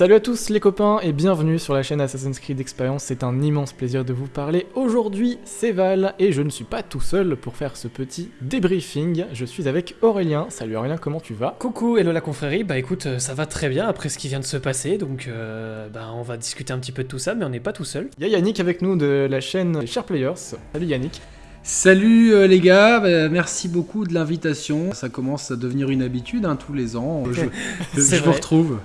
Salut à tous les copains et bienvenue sur la chaîne Assassin's Creed Experience, c'est un immense plaisir de vous parler. Aujourd'hui c'est Val et je ne suis pas tout seul pour faire ce petit débriefing, je suis avec Aurélien. Salut Aurélien, comment tu vas? Coucou, hello la confrérie, bah écoute, euh, ça va très bien après ce qui vient de se passer, donc euh, bah on va discuter un petit peu de tout ça, mais on n'est pas tout seul. Il y a Yannick avec nous de la chaîne Share Players. Salut Yannick. Salut euh, les gars, bah, merci beaucoup de l'invitation. Ça commence à devenir une habitude hein, tous les ans. Je, je- C'est je vous retrouve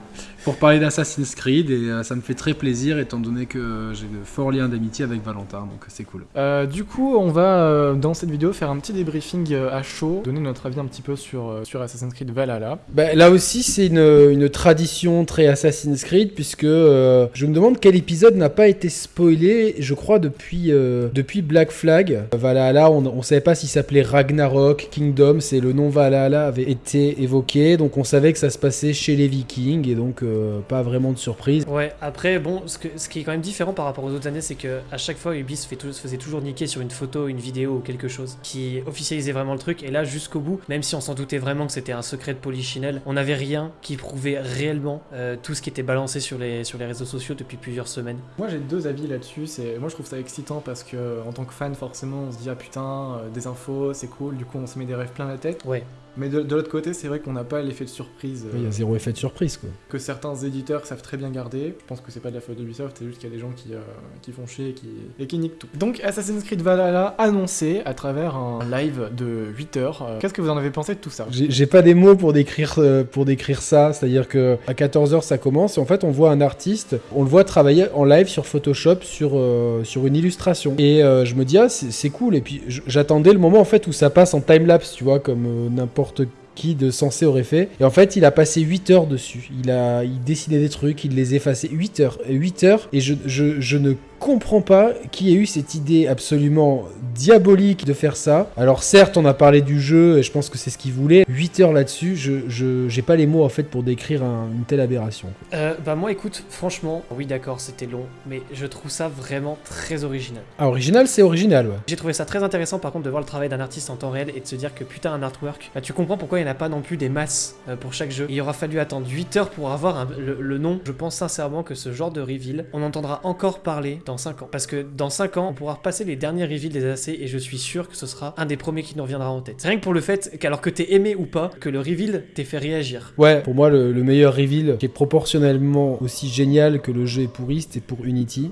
pour parler d'Assassin's Creed et euh, ça me fait très plaisir étant donné que j'ai de forts liens d'amitié avec Valentin, donc c'est cool. Euh, du coup, on va euh, dans cette vidéo faire un petit débriefing à chaud, donner notre avis un petit peu sur, sur Assassin's Creed Valhalla. Bah, là aussi, c'est une, une tradition très Assassin's Creed, puisque euh, je me demande quel épisode n'a pas été spoilé, je crois, depuis, euh, depuis Black Flag. Valhalla, on ne savait pas s'il s'appelait Ragnarok, Kingdom, c'est le nom Valhalla avait été évoqué, donc on savait que ça se passait chez les Vikings, et donc euh, pas vraiment de surprise. Ouais, après, bon, ce, que- ce qui est quand même différent par rapport aux autres années, c'est que à chaque fois, Ubi se, fait tou- se faisait toujours niquer sur une photo, une vidéo ou quelque chose qui officialisait vraiment le truc, et là, jusqu'au bout, même si on s'en doutait vraiment que c'était un secret de Polichinelle, on n'avait rien qui prouvait réellement euh, tout ce qui était balancé sur les, sur les réseaux sociaux depuis plusieurs semaines. Moi j'ai deux avis là-dessus, c'est moi je trouve ça excitant parce que en tant que fan forcément on se dit ah putain euh, des infos c'est cool, du coup on se met des rêves plein la tête. Ouais. Mais de, de l'autre côté c'est vrai qu'on n'a pas l'effet de surprise euh, Il y a zéro effet de surprise, quoi. que certains éditeurs savent très bien garder. Je pense que c'est pas de la faute d'Ubisoft, c'est juste qu'il y a des gens qui, euh, qui font chier et qui, et qui niquent tout. Donc Assassin's Creed Valhalla annoncé à travers un live de 8 heures. Euh, Qu'est-ce que vous en avez pensé de tout ça? J'ai pas des mots pour décrire, euh, pour décrire ça, c'est-à-dire que à 14h ça commence et en fait on voit un artiste, on le voit travailler en live sur Photoshop sur, euh, sur une illustration. Et euh, je me dis ah c'est cool et puis j'attendais le moment en fait où ça passe en timelapse, tu vois, comme euh, n'importe qui de sensé aurait fait. Et en fait il a passé 8 heures dessus, il a il des trucs, il les effaçait 8 heures, 8 heures et je, je, je ne comprends pas qui ait eu cette idée absolument diabolique de faire ça. Alors certes, on a parlé du jeu et je pense que c'est ce qu'il voulait. 8 heures là-dessus, je je j'ai pas les mots en fait pour décrire un- une telle aberration. Euh, bah moi écoute, franchement, oui d'accord c'était long, mais je trouve ça vraiment très original. Ah, original, c'est original, ouais. J'ai trouvé ça très intéressant par contre de voir le travail d'un artiste en temps réel et de se dire que putain un artwork, bah, tu comprends pourquoi il n'y en a pas non plus des masses euh, pour chaque jeu. Il aura fallu attendre 8 heures pour avoir un- le, le nom. Je pense sincèrement que ce genre de reveal, on entendra encore parler dans 5 ans. Parce que dans 5 ans, on pourra repasser les derniers reveals des AC et je suis sûr que ce sera un des premiers qui nous reviendra en tête. C'est rien que pour le fait qu'alors que t'es aimé ou pas, que le reveal t'ait fait réagir. Ouais, pour moi, le, le meilleur reveal, qui est proportionnellement aussi génial que le jeu est pourri, c'était pour Unity.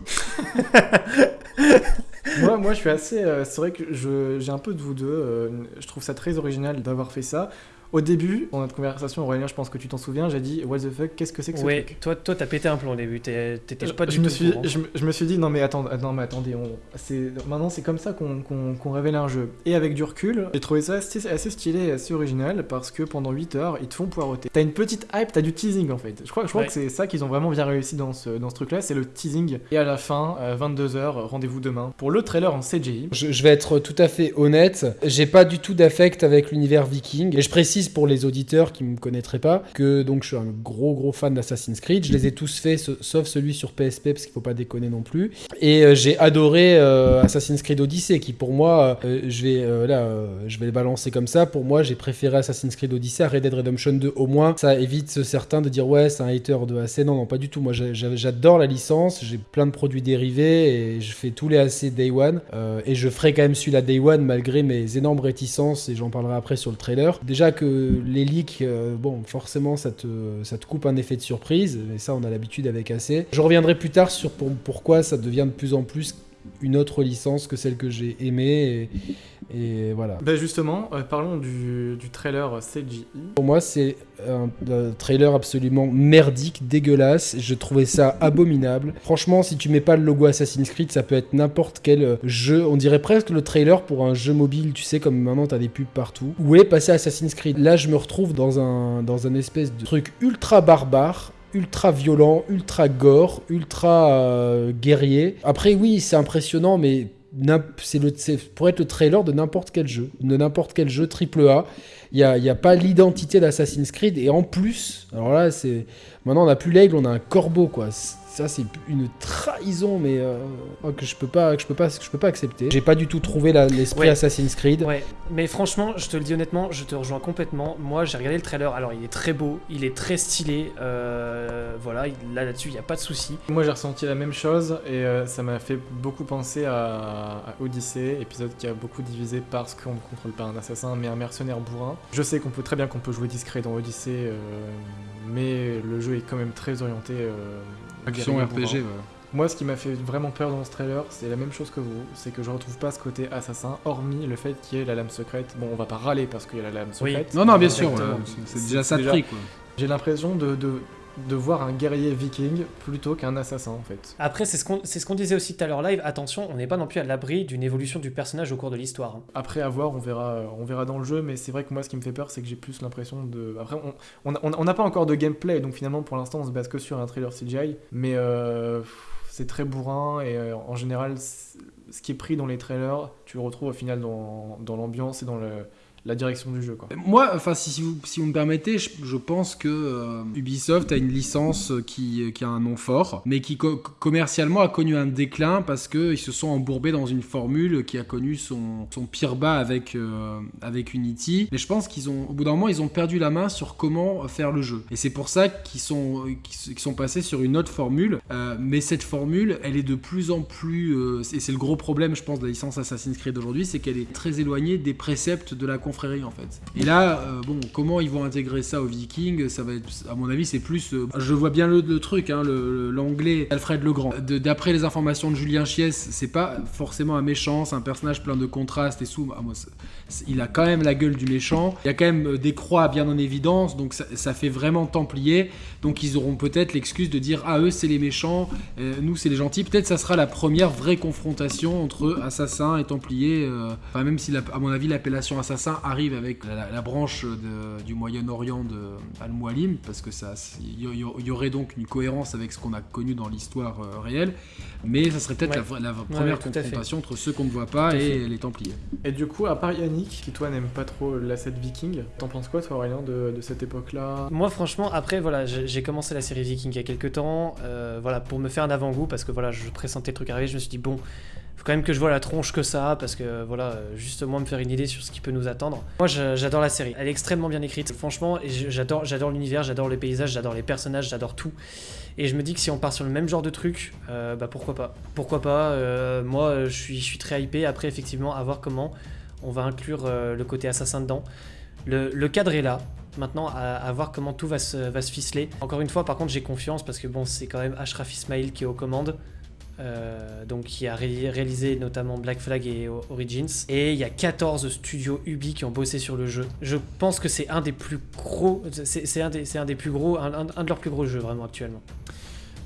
moi, moi, je suis assez. euh, c'est vrai que je- j'ai un peu de vous deux. euh, je trouve ça très original d'avoir fait ça. Au début, dans notre conversation, Aurélien, je pense que tu t'en souviens, j'ai dit What the fuck, qu'est-ce que c'est que ce Ouais, truc toi, toi t'as pété un plomb au début, t'es- t'étais pas du je me tout suis, au courant. je, me- je me suis dit non mais attends, attends mais attendez, on, maintenant c'est comme ça qu'on qu'on- qu'on révèle un jeu. Et avec du recul, j'ai trouvé ça assez, assez stylé et assez original parce que pendant 8 heures ils te font poireauter. T'as une petite hype, t'as du teasing en fait. Je crois, je crois Ouais. que c'est ça qu'ils ont vraiment bien réussi dans ce, dans ce truc-là, c'est le teasing. Et à la fin, 22 heures, rendez-vous demain pour le trailer en CGI. Je, je vais être tout à fait honnête, j'ai pas du tout d'affect avec l'univers viking. Et je précise pour les auditeurs qui me connaîtraient pas que donc je suis un gros gros fan d'Assassin's Creed. Je les ai tous faits, sa- sauf celui sur PSP parce qu'il faut pas déconner non plus. Et euh, j'ai adoré euh, Assassin's Creed Odyssey qui pour moi, euh, je vais là, je vais le balancer comme ça. Pour moi, j'ai préféré Assassin's Creed Odyssey à Red Dead Redemption 2 au moins. Ça évite certains de dire ouais c'est un hater de AC. Non non pas du tout. Moi j'adore la licence. J'ai plein de produits dérivés et je fais tous les AC Day One. Et je ferai quand même celui-là Day One malgré mes énormes réticences et j'en parlerai après sur le trailer. Déjà que les leaks, euh, bon forcément ça te, ça te coupe un effet de surprise. Mais ça on a l'habitude avec AC. Je reviendrai plus tard sur pour- pourquoi ça devient de plus en plus une autre licence que celle que j'ai aimée et, voilà. Bah justement, euh, parlons du, du trailer CGI. Pour moi, c'est un, un trailer absolument merdique, dégueulasse. Je trouvais ça abominable. Franchement, si tu mets pas le logo Assassin's Creed, ça peut être n'importe quel euh, jeu. On dirait presque le trailer pour un jeu mobile, tu sais, comme maintenant t'as des pubs partout. Où est passé Assassin's Creed? Là, je me retrouve dans un, dans un espèce de truc ultra barbare ultra violent, ultra gore, ultra euh, guerrier. Après oui, c'est impressionnant mais c'est pour être le trailer de n'importe quel jeu, de n'importe quel jeu triple A. Il n'y a, y a pas l'identité d'Assassin's Creed et en plus, alors là c'est Maintenant, on n'a plus l'aigle, on a un corbeau, quoi. Ça, c'est une trahison, mais euh, oh, que je peux pas, que je peux pas, que je peux pas accepter. J'ai pas du tout trouvé l'esprit Ouais. Assassin's Creed. Ouais, mais franchement, je te le dis honnêtement, je te rejoins complètement. Moi, j'ai regardé le trailer. Alors, il est très beau, il est très stylé. euh, voilà, il- là là-dessus, il y a pas de souci. Moi j'ai ressenti la même chose et euh, ça m'a fait beaucoup penser à, à Odyssey, épisode qui a beaucoup divisé parce qu'on ne contrôle pas un assassin mais un mercenaire bourrin. Je sais qu'on peut très bien qu'on peut jouer discret dans Odyssey, euh, mais le jeu est quand même très orienté euh, Action RPG, ouais. Moi, ce qui m'a fait vraiment peur dans ce trailer, c'est la même chose que vous. C'est que je retrouve pas ce côté assassin, hormis le fait qu'il y ait la lame secrète. Bon, on va pas râler parce qu'il y a la lame Oui. secrète. Non, non, bien sûr, ouais, c'est- déjà ça de déjà- prix, quoi. J'ai l'impression de, de, de voir un guerrier viking plutôt qu'un assassin en fait. Après, c'est ce qu'on c'est ce qu'on disait aussi tout à l'heure live. Attention, on n'est pas non plus à l'abri d'une évolution du personnage au cours de l'histoire. hein. Après avoir, on verra, euh, on verra dans le jeu, mais c'est vrai que moi, ce qui me fait peur, c'est que j'ai plus l'impression de. Après, on on a- on n'a pas encore de gameplay, donc finalement, pour l'instant, on se base que sur un trailer CGI, mais euh, c'est très bourrin et euh, en général, ce qui est pris dans les trailers, tu le retrouves au final dans, dans l'ambiance et dans le, la direction du jeu. Moi, si, vous, me permettez, je, pense que euh, Ubisoft a une licence qui, qui a un nom fort, mais qui co- commercialement a connu un déclin parce qu'ils se sont embourbés dans une formule qui a connu son, pire bas avec, euh, avec Unity. Mais je pense qu'ils ont, au bout d'un moment, ils ont perdu la main sur comment faire le jeu. Et c'est pour ça qu'ils sont, qu'ils sont passés sur une autre formule. Euh, mais cette formule, elle est de plus en plus, euh, et c'est le gros problème, je pense, de la licence Assassin's Creed aujourd'hui, c'est qu'elle est très éloignée des préceptes de la en fait. Et là, euh, bon, comment ils vont intégrer ça aux Vikings Ça va être, à mon avis, c'est plus. euh, je vois bien le, truc, hein, l'anglais Alfred le Grand. D'après les informations de Julien Chies, c'est pas forcément un méchant, c'est un personnage plein de contrastes et sous. ah, c'est- il a quand même la gueule du méchant. Il y a quand même euh, des croix bien en évidence, donc ça, ça fait vraiment templier. Donc ils auront peut-être l'excuse de dire ah eux c'est les méchants, euh, nous c'est les gentils. Peut-être ça sera la première vraie confrontation entre assassins et templiers. euh, Enfin même si la- à mon avis l'appellation assassin arrive avec la, la branche de- du Moyen-Orient de Al-Mualim parce que ça il y, aurait donc une cohérence avec ce qu'on a connu dans l'histoire euh, réelle. Mais ça serait peut-être Ouais. la, première ouais, confrontation entre ceux qu'on ne voit pas et fait. les templiers. Et du coup, à part Qui toi n'aime pas trop l'asset viking, t'en penses quoi, toi, Aurélien, de, de cette époque-là? Moi, franchement, après, voilà, j'ai commencé la série Viking il y a quelques temps, euh, voilà, pour me faire un avant-goût, parce que voilà, je pressentais le truc arriver, je me suis dit, bon, faut quand même que je vois la tronche que ça a, parce que voilà, juste moi me faire une idée sur ce qui peut nous attendre. Moi, j'adore la série, elle est extrêmement bien écrite, franchement, j'adore j'adore l'univers, j'adore les paysages, j'adore les personnages, j'adore tout. Et je me dis que si on part sur le même genre de truc, euh, bah pourquoi pas? Pourquoi pas? Euh, Moi, je suis, je suis très hypé. Après, effectivement, à voir comment on va inclure euh, le côté assassin dedans. Le, le cadre est là. Maintenant, à, à voir comment tout va se, va se ficeler. Encore une fois, par contre, j'ai confiance parce que bon, c'est quand même Ashraf Ismail qui est aux commandes. euh, donc qui a ré- réalisé notamment Black Flag et O- Origins. Et il y a 14 studios Ubi qui ont bossé sur le jeu. Je pense que c'est un des plus gros, c'est un, des- c'est un des plus gros, un, un- un de leurs plus gros jeux vraiment actuellement.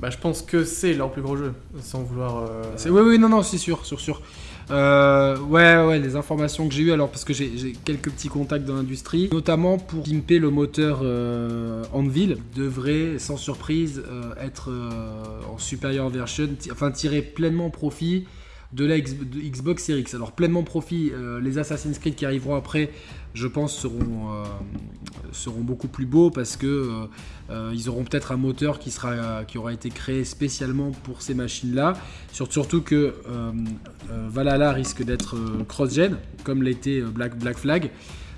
Bah, je pense que c'est leur plus gros jeu, sans vouloir. euh, Oui, oui, non, non, c'est sûr, sûr, sûr. Euh, ouais, ouais, les informations que j'ai eues, alors parce que j'ai quelques petits contacts dans l'industrie, notamment pour pimper le moteur euh, Anvil, devrait sans surprise euh, être euh, en superior version, enfin tirer pleinement profit de la Xbox Series X. Alors pleinement profit, euh, les Assassin's Creed qui arriveront après, je pense seront euh, seront beaucoup plus beaux parce que euh, euh, ils auront peut-être un moteur qui sera qui aura été créé spécialement pour ces machines-là. Sur- Surtout que Valhalla risque d'être cross-gen, comme l'était Black Flag.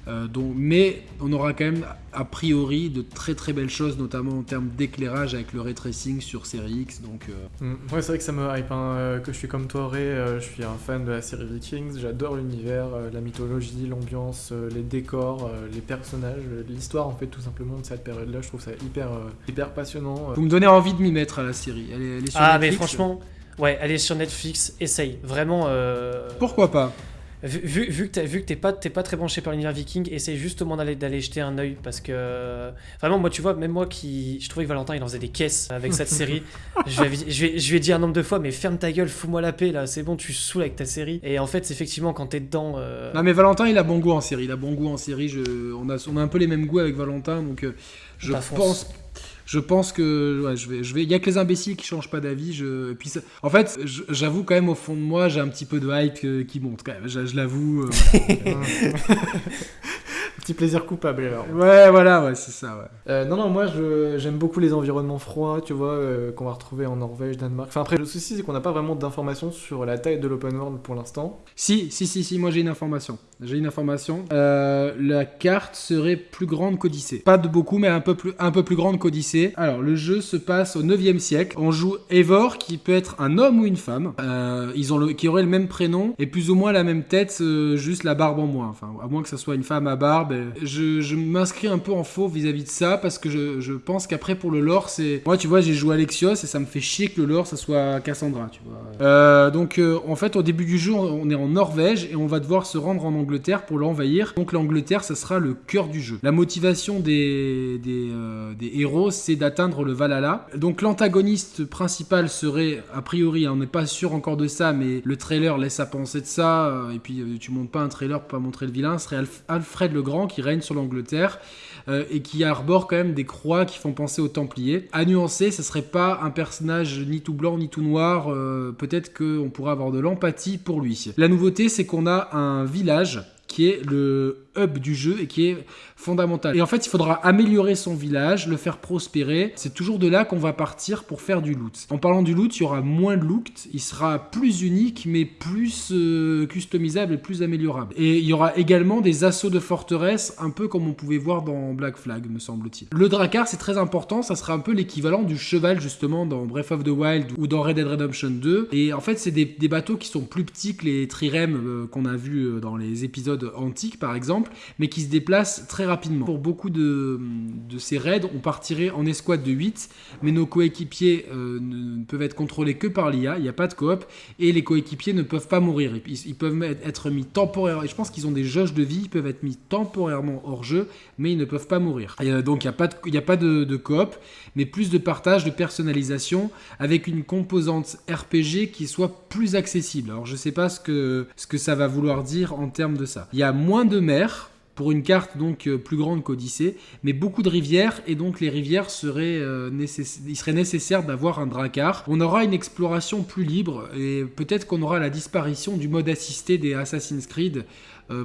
Euh, donc, mais on aura quand même a priori de très très belles choses, notamment en termes d'éclairage avec le ray tracing sur Série X. Donc, euh, Mm. Ouais, c'est vrai que ça me hype, hein, euh, que je suis comme toi, Ray, je suis un fan de la série Vikings, j'adore l'univers, la mythologie, l'ambiance, les décors, les personnages, l'histoire en fait tout simplement de cette période-là, je trouve ça hyper, hyper passionnant. vous me donnez envie de m'y mettre à la série. Elle est, elle est sur Ah, mais Netflix. franchement, ouais, elle est sur Netflix, essaye. Vraiment. euh, Pourquoi pas? Vu, vu, que t'es- vu que t'es pas, t'es pas très branché par l'univers viking, essaye justement d'aller, d'aller jeter un œil parce que vraiment, moi, tu vois, même moi qui. Je trouvais que Valentin il en faisait des caisses avec cette série. Je lui, je, ai- je lui ai dit un nombre de fois, mais ferme ta gueule, fous-moi la paix là, c'est bon, tu saoules avec ta série. Et en fait, effectivement, quand t'es dedans. euh, Non mais Valentin il a bon goût en série, il a bon goût en série, je, on, a, on a un peu les mêmes goûts avec Valentin donc euh, je pense je pense que je vais il y a que les imbéciles qui changent pas d'avis, je en fait, j'avoue quand même au fond de moi, j'ai un petit peu de hype euh, qui monte quand même, je, l'avoue. euh. Petit plaisir coupable alors. Ouais, voilà, ouais, c'est ça, ouais. Euh, non, non, moi j'aime beaucoup les environnements froids, tu vois, euh, qu'on va retrouver en Norvège, Danemark. Enfin, après, le souci, c'est qu'on n'a pas vraiment d'informations sur la taille de l'open world pour l'instant. Si, si, si, si, moi j'ai une information. J'ai une information. Euh, la carte serait plus grande qu'Odyssée. Pas de beaucoup, mais un peu plus, un peu plus grande qu'Odyssée. Alors, le jeu se passe au 9e siècle. On joue Eivor, qui peut être un homme ou une femme. Ils ont le, qui aurait le même prénom et plus ou moins la même tête, juste la barbe en moins. Enfin, à moins que ce soit une femme à barbe. Je, m'inscris un peu en faux vis-à-vis de ça parce que je, pense qu'après pour le lore, c'est. Moi, tu vois, j'ai joué Alexios et ça me fait chier que le lore, ça soit Cassandra, tu vois. Euh, donc, euh, en fait, au début du jeu, on est en Norvège et on va devoir se rendre en Angleterre pour l'envahir. Donc, l'Angleterre, ça sera le cœur du jeu. La motivation des, des, euh, héros, c'est d'atteindre le Valhalla. Donc, l'antagoniste principal serait, a priori, hein, on n'est pas sûr encore de ça, mais le trailer laisse à penser de ça. et puis, tu montes pas un trailer pour pas montrer le vilain. Serait Alf- Alfred le Grand qui règne sur l'Angleterre euh, et qui arbore quand même des croix qui font penser aux Templiers. À nuancer, ce serait pas un personnage ni tout blanc ni tout noir. euh, Peut-être qu'on pourrait avoir de l'empathie pour lui. La nouveauté, c'est qu'on a un village qui est le du jeu et qui est fondamental. Et en fait, il faudra améliorer son village, le faire prospérer. C'est toujours de là qu'on va partir pour faire du loot. En parlant du loot, il y aura moins de loot, il sera plus unique, mais plus euh, customisable et plus améliorable. Et il y aura également des assauts de forteresse, un peu comme on pouvait voir dans Black Flag, me semble-t-il. Le Drakkar, c'est très important, ça sera un peu l'équivalent du cheval, justement, dans Breath of the Wild ou dans Red Dead Redemption 2. Et en fait, c'est des, des bateaux qui sont plus petits que les trirèmes euh, qu'on a vus euh, dans les épisodes antiques, par exemple, mais qui se déplacent très rapidement. Pour beaucoup de, de ces raids, on partirait en escouade de 8, mais nos coéquipiers euh, ne, ne peuvent être contrôlés que par l'IA, il n'y a pas de coop, et les coéquipiers ne peuvent pas mourir. Ils, peuvent être mis temporairement, je pense qu'ils ont des jauges de vie, ils peuvent être mis temporairement hors jeu, mais ils ne peuvent pas mourir. Euh, donc il n'y a pas de, de, coop, mais plus de partage, de personnalisation, avec une composante RPG qui soit plus accessible. Alors je sais pas ce que, ce que ça va vouloir dire en termes de ça. Il y a moins de mers, pour une carte donc euh, plus grande qu'Odyssée, mais beaucoup de rivières, et donc les rivières seraient, euh, il serait nécessaire d'avoir un dracar. On aura une exploration plus libre, et peut-être qu'on aura la disparition du mode assisté des Assassin's Creed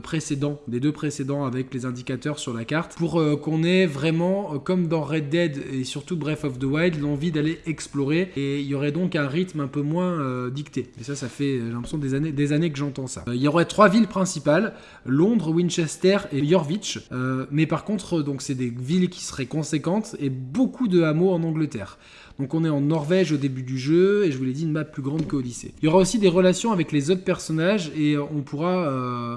précédents, des deux précédents avec les indicateurs sur la carte, pour euh, qu'on ait vraiment, euh, comme dans Red Dead et surtout Breath of the Wild, l'envie d'aller explorer, et il y aurait donc un rythme un peu moins euh, dicté. Et ça, ça fait, j'ai l'impression, des années, des années que j'entends ça. Euh, il y aurait trois villes principales, Londres, Winchester et Jorvik. Euh, mais par contre, euh, donc c'est des villes qui seraient conséquentes et beaucoup de hameaux en Angleterre. Donc on est en Norvège au début du jeu et je vous l'ai dit une map plus grande qu'Odyssée. Il y aura aussi des relations avec les autres personnages et euh, on pourra euh,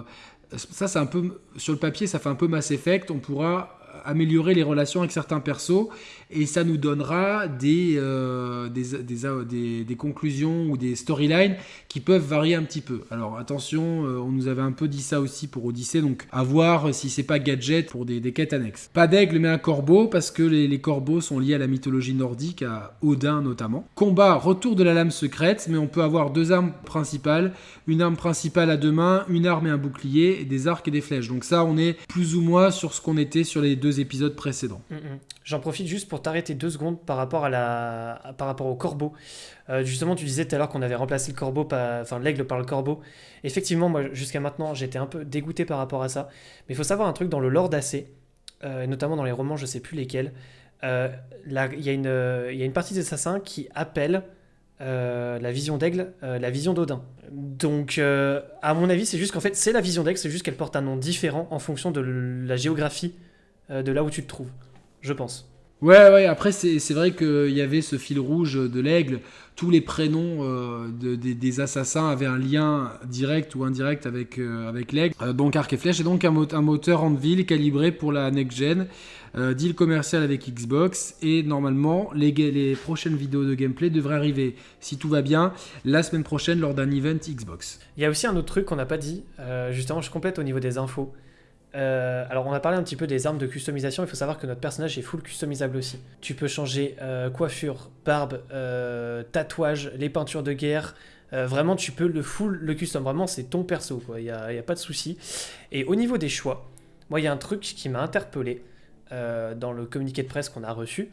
ça c'est un peu sur le papier ça fait un peu Mass Effect, on pourra améliorer les relations avec certains persos et ça nous donnera des, euh, des, des, des- conclusions ou des storylines qui peuvent varier un petit peu. Alors attention, euh, on nous avait un peu dit ça aussi pour Odyssée, donc à voir si c'est pas gadget pour des, quêtes annexes. Pas d'aigle mais un corbeau parce que les, les corbeaux sont liés à la mythologie nordique, à Odin notamment. Combat, retour de la lame secrète, mais on peut avoir deux armes principales, une arme principale à deux mains, une arme et un bouclier, des arcs et des flèches. Donc ça, on est plus ou moins sur ce qu'on était sur les deux épisodes précédents. Mm, mm. J'en profite juste pour t'arrêter deux secondes par rapport, à la... par rapport au corbeau. Euh, justement, tu disais tout à l'heure qu'on avait remplacé le corbeau, enfin l'aigle par le corbeau. Effectivement, moi, jusqu'à maintenant, j'étais un peu dégoûté par rapport à ça. Mais il faut savoir un truc dans le lore d'AC, euh, notamment dans les romans, je sais plus lesquels. euh, Il y, euh, il y a une partie des assassins qui appelle euh, la vision d'aigle, la vision d'Odin. Donc, à mon avis, c'est juste qu'en fait, c'est la vision d'aigle, c'est juste qu'elle porte un nom différent en fonction de la géographie de là où tu te trouves, je pense. Ouais, ouais, après, c'est c'est vrai qu'il y avait ce fil rouge de l'aigle. Tous les prénoms euh, de- des, des assassins avaient un lien direct ou indirect avec, euh, avec l'aigle. Euh, donc, arc et flèche, et donc un, mot- un moteur Anvil calibré pour la next-gen. Euh, deal commercial avec Xbox. Et normalement, les, les prochaines vidéos de gameplay devraient arriver, si tout va bien, la semaine prochaine lors d'un event Xbox. Il y a aussi un autre truc qu'on n'a pas dit, euh, justement, je complète au niveau des infos. Euh, alors, on a parlé un petit peu des armes de customisation. Il faut savoir que notre personnage est full customisable aussi. Tu peux changer euh, coiffure, barbe, euh, tatouage, les peintures de guerre. Vraiment, tu peux le full, le custom. Vraiment, c'est ton perso. Il n'y a, a pas de souci. Et au niveau des choix, moi, il y a un truc qui m'a interpellé dans le communiqué de presse qu'on a reçu.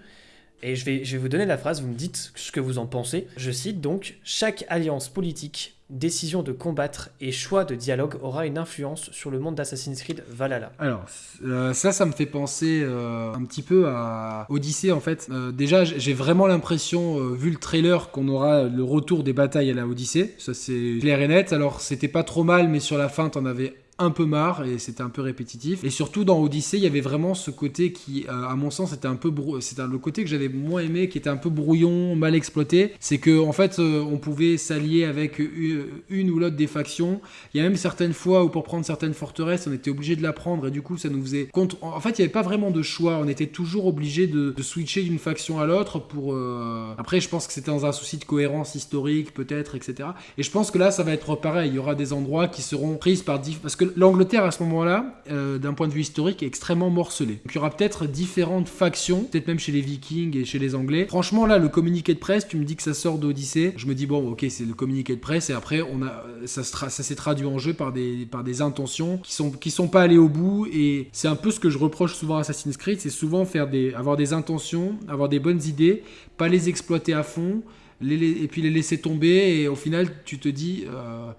Et je vais, vous donner la phrase, vous me dites ce que vous en pensez. Je cite donc Chaque alliance politique, décision de combattre et choix de dialogue aura une influence sur le monde d'Assassin's Creed Valhalla. Alors, euh, ça, ça me fait penser euh, un petit peu à Odyssey en fait. Euh, déjà, j'ai vraiment l'impression, vu le trailer, qu'on aura le retour des batailles à la Odyssey. Ça, c'est clair et net. Alors, c'était pas trop mal, mais sur la fin, t'en avais un peu marre et c'était un peu répétitif. Et surtout dans Odyssey, il y avait vraiment ce côté qui, euh, à mon sens, était un peu brou- c'était le côté que j'avais moins aimé, qui était un peu brouillon, mal exploité. C'est que en fait, euh, on pouvait s'allier avec une, une ou l'autre des factions. Il y a même certaines fois où pour prendre certaines forteresses, on était obligé de la prendre et du coup, ça nous faisait contre. En fait, il n'y avait pas vraiment de choix. On était toujours obligé de, switcher d'une faction à l'autre pour. euh, Après, je pense que c'était dans un souci de cohérence historique, peut-être, etc. Et je pense que là, ça va être pareil. Il y aura des endroits qui seront prises par parce que l'Angleterre à ce moment-là, euh, d'un point de vue historique, est extrêmement morcelée. Donc il y aura peut-être différentes factions, peut-être même chez les Vikings et chez les Anglais. Franchement, là, le communiqué de presse, tu me dis que ça sort d'Odyssée. Je me dis bon, ok, c'est le communiqué de presse et après, on a, tra- ça s'est traduit en jeu par des, intentions qui sont, qui sont pas allées au bout. Et c'est un peu ce que je reproche souvent à Assassin's Creed, c'est souvent faire avoir des intentions, avoir des bonnes idées, pas les exploiter à fond. et puis les laisser tomber et au final tu te dis euh,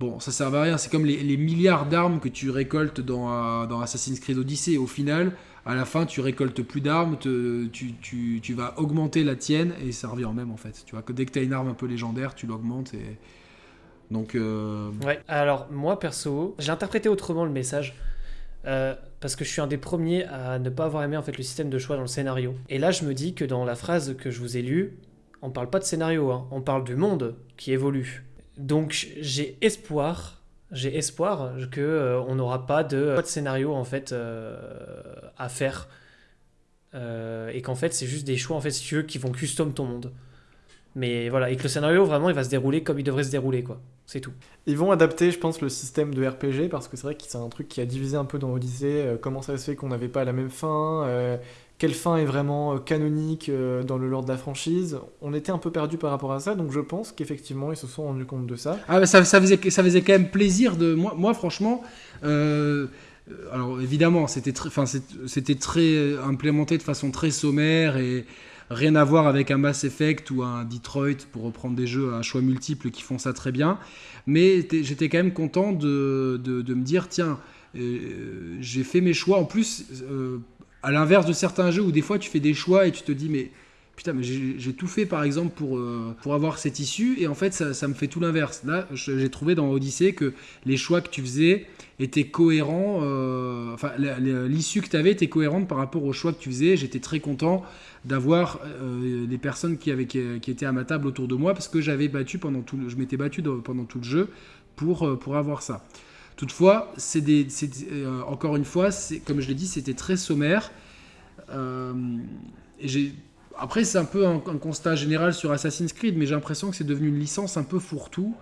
Bon, ça sert à rien, c'est comme les, milliards d'armes que tu récoltes dans, euh, dans Assassin's Creed Odyssey. Au final, à la fin, tu récoltes plus d'armes, tu, vas augmenter la tienne et ça revient au même en fait. Tu vois, que dès que tu as une arme un peu légendaire, tu l'augmentes et. Donc. euh, Ouais, alors moi perso, j'ai interprété autrement le message. euh, parce que je suis un des premiers à ne pas avoir aimé en fait le système de choix dans le scénario. Et là, je me dis que dans la phrase que je vous ai lue, on parle pas de scénario, hein, on parle du monde qui évolue. Donc j'ai espoir, j'ai espoir que euh, on n'aura pas de, scénario en fait euh, à faire Euh, et qu'en fait c'est juste des choix en fait qui vont custom ton monde. Mais voilà, et que le scénario vraiment il va se dérouler comme il devrait se dérouler quoi. C'est tout. Ils vont adapter, je pense, le système de RPG parce que c'est vrai que c'est un truc qui a divisé un peu dans Odyssey. comment ça se fait qu'on n'avait pas la même fin Quelle fin est vraiment euh, canonique euh, dans le lore de la franchise On était un peu perdu par rapport à ça, donc je pense qu'effectivement ils se sont rendus compte de ça. Ah, ça, ça, faisait, ça faisait quand même plaisir de. Moi, franchement. euh, alors évidemment, c'était très, c'était très implémenté de façon très sommaire et rien à voir avec un Mass Effect ou un Detroit pour reprendre des jeux à choix multiples qui font ça très bien. Mais j'étais quand même content de, de, me dire tiens, j'ai fait mes choix. En plus, à l'inverse de certains jeux où des fois tu fais des choix et tu te dis mais putain mais j'ai tout fait par exemple pour, euh, pour avoir cette issue et en fait ça, ça me fait tout l'inverse. Là j'ai trouvé dans Odyssey que les choix que tu faisais étaient cohérents, euh, enfin l'issue que tu avais était cohérente par rapport aux choix que tu faisais. J'étais très content d'avoir euh, des personnes qui, avaient, qui, étaient à ma table autour de moi parce que j'avais battu pendant tout je m'étais battu pendant tout le jeu pour, pour avoir ça. Toutefois, c'est euh, encore une fois, comme je l'ai dit, c'était très sommaire. Euh, et après, c'est un peu un, constat général sur Assassin's Creed, mais j'ai l'impression que c'est devenu une licence un peu fourre-tout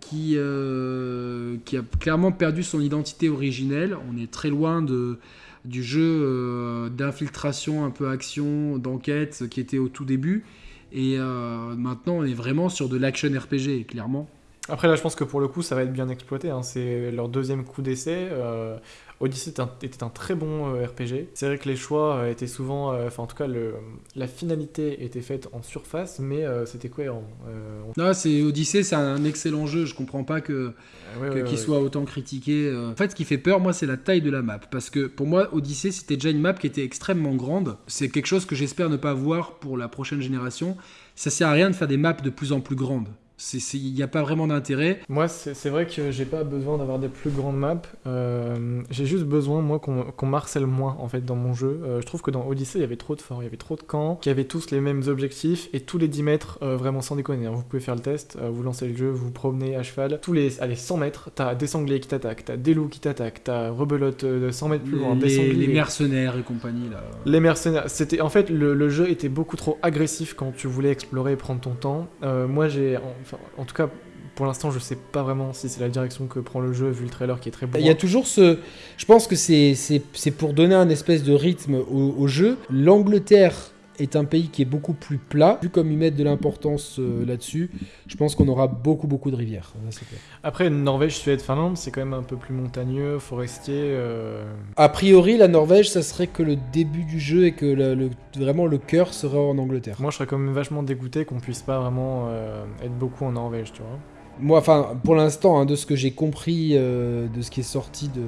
qui, euh, a clairement perdu son identité originelle. On est très loin du jeu d'infiltration, un peu action, d'enquête qui était au tout début. Et maintenant, on est vraiment sur de l'action RPG, clairement. Après là, je pense que pour le coup, ça va être bien exploité. hein. C'est leur deuxième coup d'essai. Euh, Odyssey était un, était un très bon euh, RPG. C'est vrai que les choix euh, étaient souvent, euh, enfin en tout cas, le, la finalité était faite en surface, mais c'était cohérent. On- Non, c'est Odyssey, c'est un excellent jeu. Je comprends pas que ouais, ouais, qu'il ouais. soit autant critiqué. En fait, ce qui fait peur, moi, c'est la taille de la map. Parce que pour moi, Odyssey, c'était déjà une map qui était extrêmement grande. C'est quelque chose que j'espère ne pas voir pour la prochaine génération. Ça sert à rien de faire des maps de plus en plus grandes. Il n'y a pas vraiment d'intérêt. Moi, c'est vrai que j'ai pas besoin d'avoir des plus grandes maps. Euh, j'ai juste besoin, moi, qu'on qu'on marcelle moins, en fait, dans mon jeu. Euh, je trouve que dans Odyssey, il y avait trop de forts, il y avait trop de camps, qui avaient tous les mêmes objectifs, et tous les 10 mètres, euh, vraiment sans déconner. hein. Vous pouvez faire le test, vous lancez le jeu, vous vous promenez à cheval. Tous les allez, 100 mètres, t'as des sangliers qui t'attaquent, t'as des loups qui t'attaquent, t'as rebelote de 100 mètres plus loin, des les, sangliers. les mercenaires et compagnie, là. Les mercenaires, c'était en fait le, le jeu était beaucoup trop agressif quand tu voulais explorer et prendre ton temps. Moi j'ai, enfin, en tout cas pour l'instant je sais pas vraiment si c'est la direction que prend le jeu vu le trailer qui est très bon. Il y a toujours ce. Je pense que c'est pour donner un espèce de rythme au, au jeu. L'Angleterre est un pays qui est beaucoup plus plat. Vu comme ils mettent de l'importance euh, là-dessus, je pense qu'on aura beaucoup, beaucoup de rivières. Clair. Après, Norvège, Suède, Finlande, c'est quand même un peu plus montagneux, forestier. euh, A priori, la Norvège, ça serait que le début du jeu et que le- le- vraiment le cœur serait en Angleterre. Moi, je serais quand même vachement dégoûté qu'on puisse pas vraiment euh, être beaucoup en Norvège, tu vois. Moi, enfin, pour l'instant, hein, de ce que j'ai compris de ce qui est sorti de,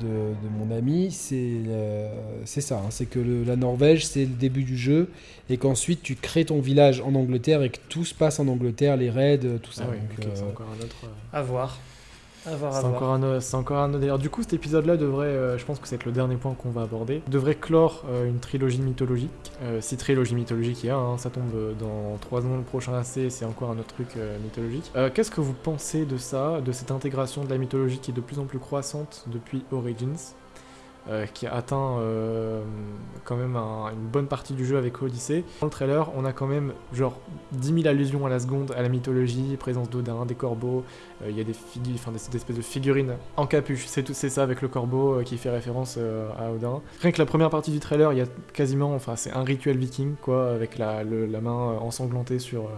de, de mon ami, c'est euh, c'est ça. hein, c'est que le- la Norvège, c'est le début du jeu et qu'ensuite tu crées ton village en Angleterre et que tout se passe en Angleterre, les raids, euh, tout ça. Ah oui, Donc, euh, c'est encore un autre. À voir. C'est encore, un, c'est encore un autre. D'ailleurs, du coup, cet épisode-là devrait, euh, je pense que c'est le dernier point qu'on va aborder, devrait clore euh, une trilogie mythologique. Euh, si trilogie mythologique il y a, hein, ça tombe dans 3 ans le prochain AC, c'est encore un autre truc mythologique. Euh, Qu'est-ce que vous pensez de ça, de cette intégration de la mythologie qui est de plus en plus croissante depuis Origins? Euh, qui a atteint euh, quand même un- une bonne partie du jeu avec Odyssey. Dans le trailer, on a quand même genre 10 000 allusions à la seconde à la mythologie, présence d'Odin, des corbeaux, euh, il y a des, des, espèces de figurines en capuche, c'est ça avec le corbeau qui fait référence à Odin. Rien que la première partie du trailer, il y a quasiment, enfin c'est un rituel viking quoi, avec la, main ensanglantée sur,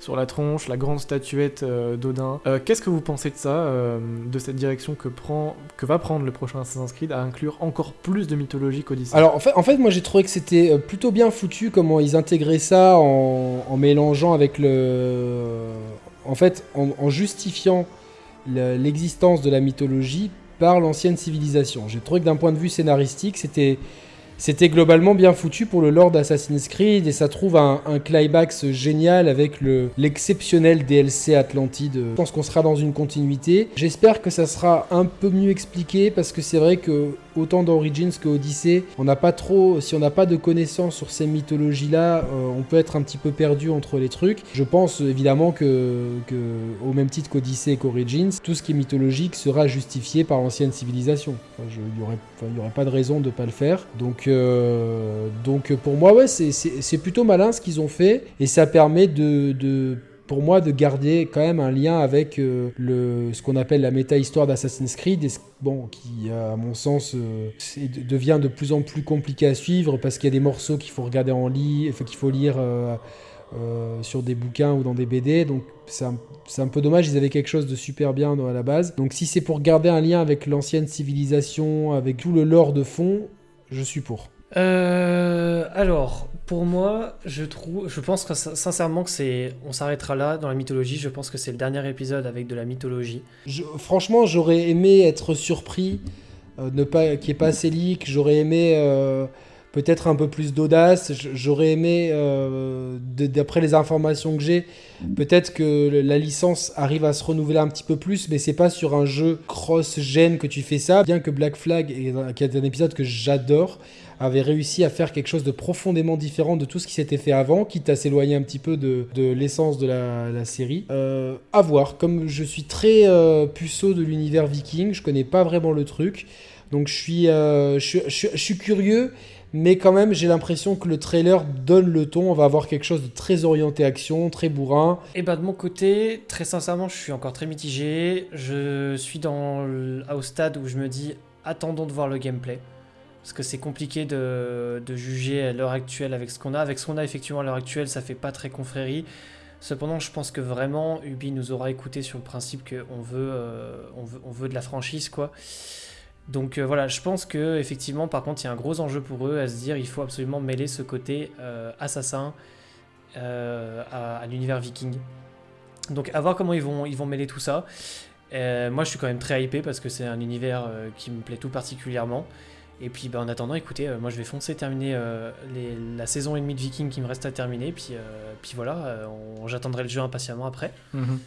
sur la tronche, la grande statuette euh, d'Odin. Euh, Qu'est-ce que vous pensez de ça, euh, de cette direction que, prend, que va prendre le prochain Assassin's Creed à inclure encore plus de mythologie qu'Odyssey Alors en fait, moi j'ai trouvé que c'était plutôt bien foutu comment ils intégraient ça en, en mélangeant avec le. En fait, en, en justifiant le- l'existence de la mythologie par l'ancienne civilisation. J'ai trouvé que d'un point de vue scénaristique, c'était. C'était globalement bien foutu pour le lore d'Assassin's Creed et ça trouve un, climax génial avec le- l'exceptionnel DLC Atlantide. Je pense qu'on sera dans une continuité. J'espère que ça sera un peu mieux expliqué parce que c'est vrai que autant dans Origins que Odyssey, on n'a pas trop, si on n'a pas de connaissances sur ces mythologies-là, euh, on peut être un petit peu perdu entre les trucs. Je pense évidemment que, au même titre qu'Odyssey et qu'Origins, tout ce qui est mythologique sera justifié par l'ancienne civilisation. Il n'y aurait, pas de raison de ne pas le faire. Donc, euh, donc pour moi, ouais, c'est- plutôt malin ce qu'ils ont fait et ça permet de pour moi de garder quand même un lien avec euh, le, ce qu'on appelle la méta-histoire d'Assassin's Creed, et bon, qui à mon sens euh, devient de plus en plus compliqué à suivre parce qu'il y a des morceaux qu'il faut regarder en lit, qu'il faut lire euh, sur des bouquins ou dans des BD, donc c'est un, un peu dommage, ils avaient quelque chose de super bien à la base. Donc si c'est pour garder un lien avec l'ancienne civilisation, avec tout le lore de fond, je suis pour. Alors, pour moi, je trouve, je pense que sin- sincèrement que c'est, on s'arrêtera là dans la mythologie. Je pense que c'est le dernier épisode avec de la mythologie. Franchement, j'aurais aimé être surpris, euh, ne pas ait pas Célic. J'aurais aimé euh, peut-être un peu plus d'audace. J'aurais aimé, euh, d'après les informations que j'ai, peut-être que la licence arrive à se renouveler un petit peu plus, mais c'est pas sur un jeu cross-gen que tu fais ça. Bien que Black Flag, qui est un épisode que j'adore, avait réussi à faire quelque chose de profondément différent de tout ce qui s'était fait avant, quitte à s'éloigner un petit peu de, de l'essence de la, série. Euh, à voir, comme je suis très euh, puceau de l'univers viking, je connais pas vraiment le truc, donc je suis, euh, je, suis- je suis- curieux, mais quand même j'ai l'impression que le trailer donne le ton, on va avoir quelque chose de très orienté action, très bourrin. Et bah de mon côté, très sincèrement, je suis encore très mitigé. Je suis dans le- au stade où je me dis, attendons de voir le gameplay. Parce que c'est compliqué de, juger à l'heure actuelle avec ce qu'on a. Avec ce qu'on a effectivement à l'heure actuelle, ça fait pas très confrérie. Cependant, je pense que vraiment, Ubi nous aura écouté sur le principe qu'on veut, euh, veut, on veut de la franchise, quoi. Donc euh, voilà, je pense que effectivement, par contre, il y a un gros enjeu pour eux à se dire, il faut absolument mêler ce côté euh, assassin à, à l'univers viking. Donc à voir comment ils vont, ils vont mêler tout ça. Moi je suis quand même très hypé parce que c'est un univers qui me plaît tout particulièrement. Et puis bah, en attendant, écoutez, euh, moi je vais foncer terminer euh, la saison et demie de Viking qui me reste à terminer. Puis, euh, puis voilà, j'attendrai le jeu impatiemment après. Mhm.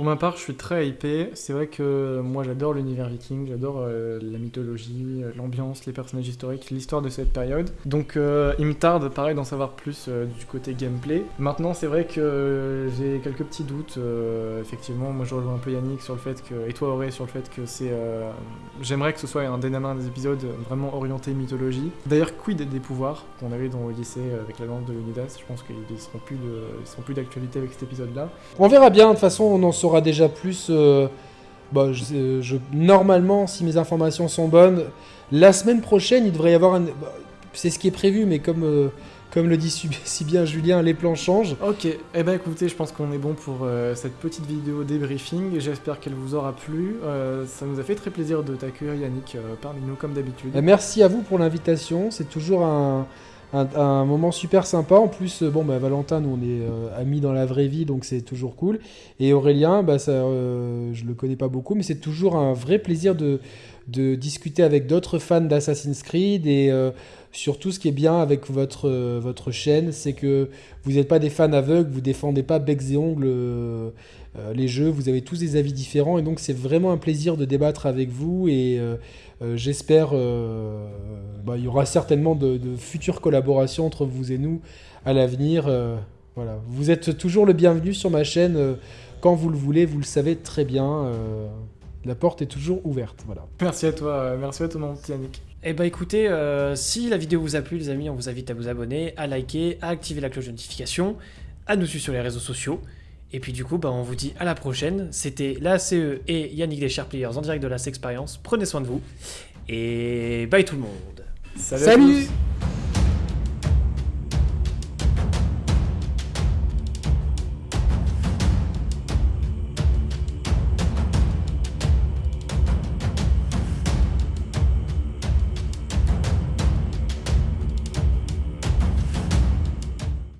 Pour ma part, je suis très hypé. C'est vrai que moi, j'adore l'univers viking, j'adore euh, la mythologie, euh, l'ambiance, les personnages historiques, l'histoire de cette période. Donc, euh, il me tarde, pareil, d'en savoir plus euh, du côté gameplay. Maintenant, c'est vrai que euh, j'ai quelques petits doutes. euh, effectivement, moi, je rejoins un peu Yannick sur le fait que, et toi, Auré, sur le fait que c'est. euh, J'aimerais que ce soit un des des épisodes vraiment orienté mythologie. D'ailleurs, quid des pouvoirs qu'on avait dans euh, avec la lance de Leonidas Je pense qu'ils ils seront plus d'actualité avec cet épisode-là. On verra bien, de toute façon on en saura déjà plus. euh, bah, je, sais- je- normalement, si mes informations sont bonnes, la semaine prochaine il devrait y avoir un... bah, c'est ce qui est prévu, mais comme, euh, comme le dit si bien Julien, les plans changent. Ok, eh ben écoutez, je pense qu'on est bon pour euh, cette petite vidéo débriefing. J'espère qu'elle vous aura plu. Euh, ça nous a fait très plaisir de t'accueillir, Yannick, euh, parmi nous, comme d'habitude. Euh, Merci à vous pour l'invitation, c'est toujours un, un- un moment super sympa. En plus, euh, bon, bah, Valentin, nous on est euh, amis dans la vraie vie, donc c'est toujours cool. Et Aurélien, bah, ça, euh, je le connais pas beaucoup, mais c'est toujours un vrai plaisir de, discuter avec d'autres fans d'Assassin's Creed. Et surtout, ce qui est bien avec votre, votre chaîne, c'est que vous n'êtes pas des fans aveugles, vous défendez pas becs et ongles euh, les jeux, vous avez tous des avis différents, et donc c'est vraiment un plaisir de débattre avec vous. Et. euh, euh, J'espère, euh, bah, il y aura certainement de, de futures collaborations entre vous et nous à l'avenir. euh, voilà, vous êtes toujours le bienvenu sur ma chaîne euh, quand vous le voulez, vous le savez très bien. euh, la porte est toujours ouverte. Voilà. Merci à toi, merci à toi, mon petit Yannick. Eh bah écoutez, euh, si la vidéo vous a plu les amis, on vous invite à vous abonner, à liker, à activer la cloche de notification, à nous suivre sur les réseaux sociaux. Et puis du coup, bah, on vous dit à la prochaine. C'était la CE et Yannick des Sharp Players en direct de la Expérience. Prenez soin de vous. Et bye tout le monde. Salut, à Salut tous.